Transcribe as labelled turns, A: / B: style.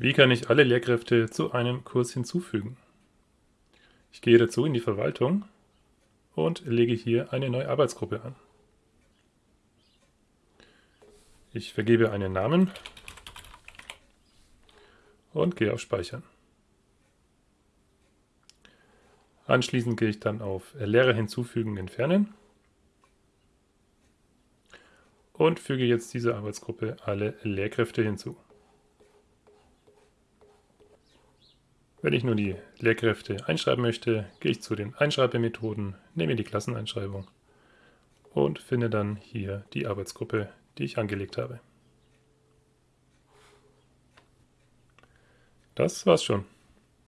A: Wie kann ich alle Lehrkräfte zu einem Kurs hinzufügen? Ich gehe dazu in die Verwaltung und lege hier eine neue Arbeitsgruppe an. Ich vergebe einen Namen und gehe auf Speichern. Anschließend gehe ich dann auf Lehrer hinzufügen, entfernen und füge jetzt dieser Arbeitsgruppe alle Lehrkräfte hinzu. Wenn ich nur die Lehrkräfte einschreiben möchte, gehe ich zu den Einschreibemethoden, nehme die Klasseneinschreibung und finde dann hier die Arbeitsgruppe, die ich angelegt habe. Das war's schon.